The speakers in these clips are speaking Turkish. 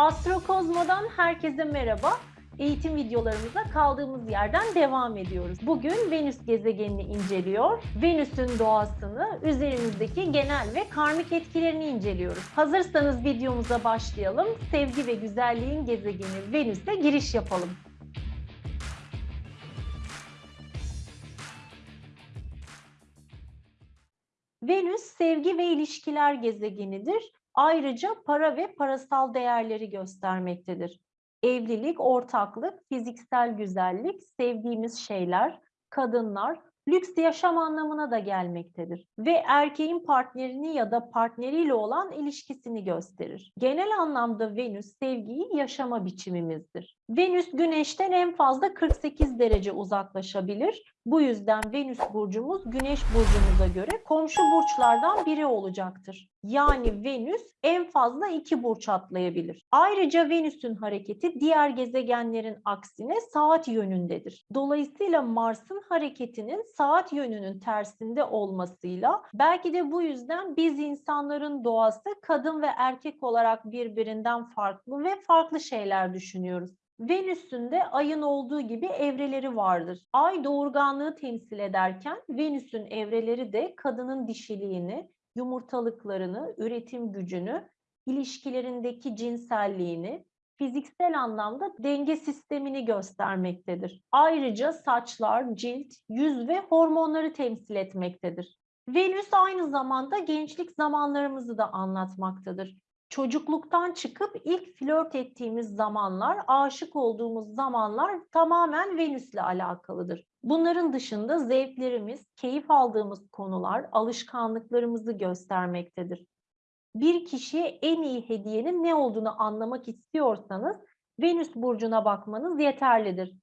Astrokozmo'dan herkese merhaba. Eğitim videolarımıza kaldığımız yerden devam ediyoruz. Bugün Venüs gezegenini inceliyor. Venüs'ün doğasını, üzerimizdeki genel ve karmik etkilerini inceliyoruz. Hazırsanız videomuza başlayalım. Sevgi ve güzelliğin gezegeni Venüs'e giriş yapalım. Venüs sevgi ve ilişkiler gezegenidir. Ayrıca para ve parasal değerleri göstermektedir. Evlilik, ortaklık, fiziksel güzellik, sevdiğimiz şeyler, kadınlar, lüks yaşam anlamına da gelmektedir ve erkeğin partnerini ya da partneriyle olan ilişkisini gösterir. Genel anlamda Venüs sevgiyi yaşama biçimimizdir. Venüs Güneş'ten en fazla 48 derece uzaklaşabilir. Bu yüzden Venüs burcumuz Güneş burcumuza göre komşu burçlardan biri olacaktır. Yani Venüs en fazla iki burç atlayabilir. Ayrıca Venüs'ün hareketi diğer gezegenlerin aksine saat yönündedir. Dolayısıyla Mars'ın hareketinin saat yönünün tersinde olmasıyla belki de bu yüzden biz insanların doğası kadın ve erkek olarak birbirinden farklı ve farklı şeyler düşünüyoruz. Venüs'ün de ayın olduğu gibi evreleri vardır. Ay doğurganlığı temsil ederken Venüs'ün evreleri de kadının dişiliğini, yumurtalıklarını, üretim gücünü, ilişkilerindeki cinselliğini, fiziksel anlamda denge sistemini göstermektedir. Ayrıca saçlar, cilt, yüz ve hormonları temsil etmektedir. Venüs aynı zamanda gençlik zamanlarımızı da anlatmaktadır çocukluktan çıkıp ilk flört ettiğimiz zamanlar, aşık olduğumuz zamanlar tamamen Venüs'le alakalıdır. Bunların dışında zevklerimiz, keyif aldığımız konular, alışkanlıklarımızı göstermektedir. Bir kişiye en iyi hediyenin ne olduğunu anlamak istiyorsanız Venüs burcuna bakmanız yeterlidir.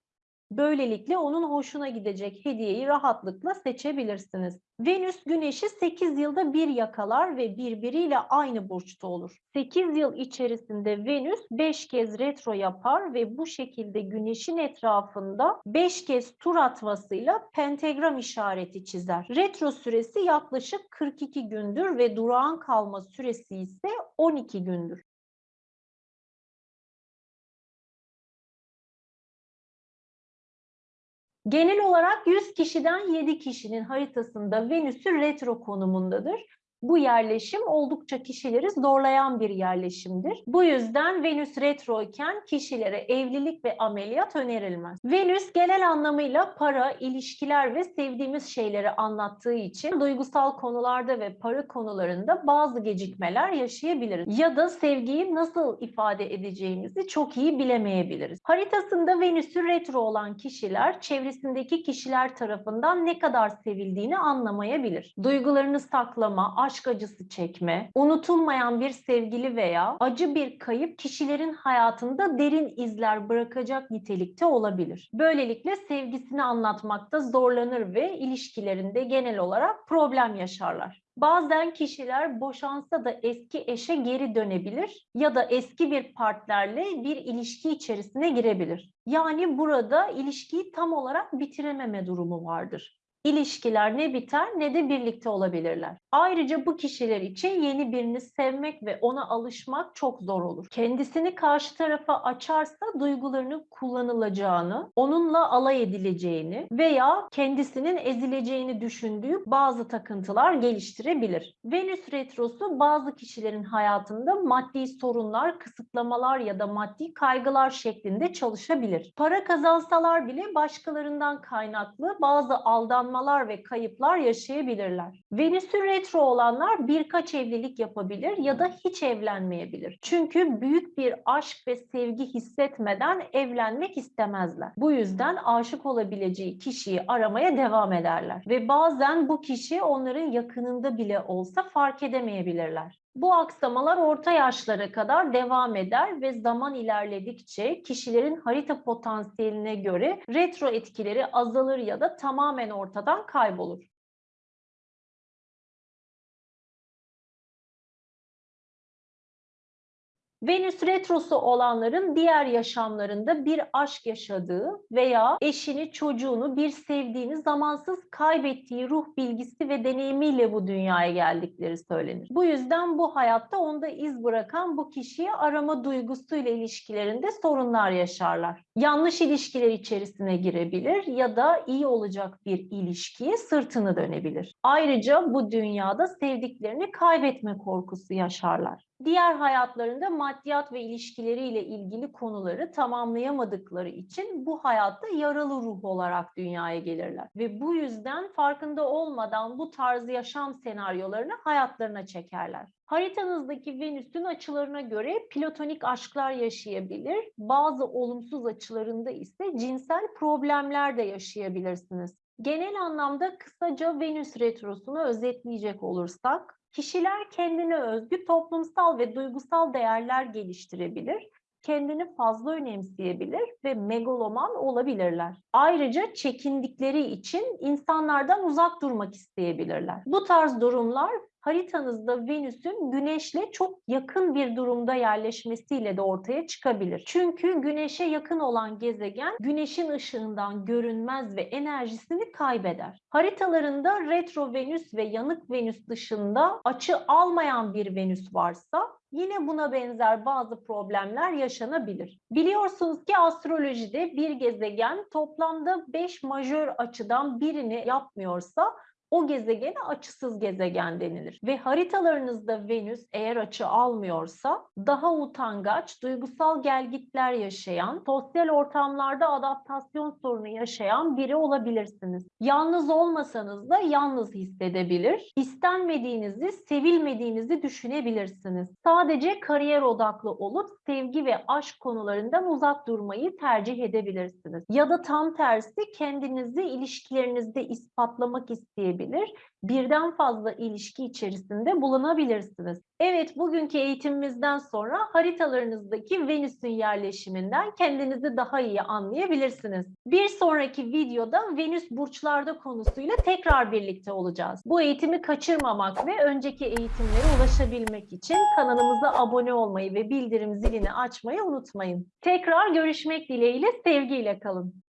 Böylelikle onun hoşuna gidecek hediyeyi rahatlıkla seçebilirsiniz. Venüs Güneş'i 8 yılda bir yakalar ve birbiriyle aynı burçta olur. 8 yıl içerisinde Venüs 5 kez retro yapar ve bu şekilde Güneş'in etrafında 5 kez tur atmasıyla pentagram işareti çizer. Retro süresi yaklaşık 42 gündür ve durağan kalma süresi ise 12 gündür. Genel olarak 100 kişiden 7 kişinin haritasında Venüs'ü retro konumundadır. Bu yerleşim oldukça kişileri zorlayan bir yerleşimdir. Bu yüzden Venüs retro iken kişilere evlilik ve ameliyat önerilmez. Venüs genel anlamıyla para, ilişkiler ve sevdiğimiz şeyleri anlattığı için duygusal konularda ve para konularında bazı gecikmeler yaşayabiliriz. Ya da sevgiyi nasıl ifade edeceğimizi çok iyi bilemeyebiliriz. Haritasında Venüs'ü retro olan kişiler çevresindeki kişiler tarafından ne kadar sevildiğini anlamayabilir. Duygularını saklama, aşk acısı çekme, unutulmayan bir sevgili veya acı bir kayıp kişilerin hayatında derin izler bırakacak nitelikte olabilir. Böylelikle sevgisini anlatmakta zorlanır ve ilişkilerinde genel olarak problem yaşarlar. Bazen kişiler boşansa da eski eşe geri dönebilir ya da eski bir partnerle bir ilişki içerisine girebilir. Yani burada ilişkiyi tam olarak bitirememe durumu vardır ilişkiler ne biter ne de birlikte olabilirler. Ayrıca bu kişiler için yeni birini sevmek ve ona alışmak çok zor olur. Kendisini karşı tarafa açarsa duygularını kullanılacağını, onunla alay edileceğini veya kendisinin ezileceğini düşündüğü bazı takıntılar geliştirebilir. Venüs retrosu bazı kişilerin hayatında maddi sorunlar, kısıtlamalar ya da maddi kaygılar şeklinde çalışabilir. Para kazansalar bile başkalarından kaynaklı bazı aldanma yıpranmalar ve kayıplar yaşayabilirler. Venüs'ün retro olanlar birkaç evlilik yapabilir ya da hiç evlenmeyebilir. Çünkü büyük bir aşk ve sevgi hissetmeden evlenmek istemezler. Bu yüzden aşık olabileceği kişiyi aramaya devam ederler. Ve bazen bu kişi onların yakınında bile olsa fark edemeyebilirler. Bu aksamalar orta yaşlara kadar devam eder ve zaman ilerledikçe kişilerin harita potansiyeline göre retro etkileri azalır ya da tamamen ortadan kaybolur. Venüs retrosu olanların diğer yaşamlarında bir aşk yaşadığı veya eşini, çocuğunu, bir sevdiğini zamansız kaybettiği ruh bilgisi ve deneyimiyle bu dünyaya geldikleri söylenir. Bu yüzden bu hayatta onda iz bırakan bu kişiyi arama duygusuyla ilişkilerinde sorunlar yaşarlar. Yanlış ilişkiler içerisine girebilir ya da iyi olacak bir ilişkiye sırtını dönebilir. Ayrıca bu dünyada sevdiklerini kaybetme korkusu yaşarlar. Diğer hayatlarında maddiyat ve ilişkileriyle ilgili konuları tamamlayamadıkları için bu hayatta yaralı ruh olarak dünyaya gelirler. Ve bu yüzden farkında olmadan bu tarz yaşam senaryolarını hayatlarına çekerler. Haritanızdaki Venüs'ün açılarına göre platonik aşklar yaşayabilir. Bazı olumsuz açılarında ise cinsel problemler de yaşayabilirsiniz. Genel anlamda kısaca Venüs retrosunu özetleyecek olursak, Kişiler kendine özgü toplumsal ve duygusal değerler geliştirebilir, kendini fazla önemseyebilir ve megaloman olabilirler. Ayrıca çekindikleri için insanlardan uzak durmak isteyebilirler. Bu tarz durumlar haritanızda Venüs'ün Güneş'le çok yakın bir durumda yerleşmesiyle de ortaya çıkabilir. Çünkü Güneş'e yakın olan gezegen Güneş'in ışığından görünmez ve enerjisini kaybeder. Haritalarında retro Venüs ve yanık Venüs dışında açı almayan bir Venüs varsa yine buna benzer bazı problemler yaşanabilir. Biliyorsunuz ki astrolojide bir gezegen toplamda 5 majör açıdan birini yapmıyorsa o gezegene açısız gezegen denilir. Ve haritalarınızda Venüs eğer açı almıyorsa daha utangaç, duygusal gelgitler yaşayan, sosyal ortamlarda adaptasyon sorunu yaşayan biri olabilirsiniz. Yalnız olmasanız da yalnız hissedebilir, istenmediğinizi, sevilmediğinizi düşünebilirsiniz. Sadece kariyer odaklı olup sevgi ve aşk konularından uzak durmayı tercih edebilirsiniz. Ya da tam tersi kendinizi ilişkilerinizde ispatlamak isteyebilirsiniz edilebilir. Birden fazla ilişki içerisinde bulunabilirsiniz. Evet, bugünkü eğitimimizden sonra haritalarınızdaki Venüs'ün yerleşiminden kendinizi daha iyi anlayabilirsiniz. Bir sonraki videoda Venüs burçlarda konusuyla tekrar birlikte olacağız. Bu eğitimi kaçırmamak ve önceki eğitimlere ulaşabilmek için kanalımıza abone olmayı ve bildirim zilini açmayı unutmayın. Tekrar görüşmek dileğiyle, sevgiyle kalın.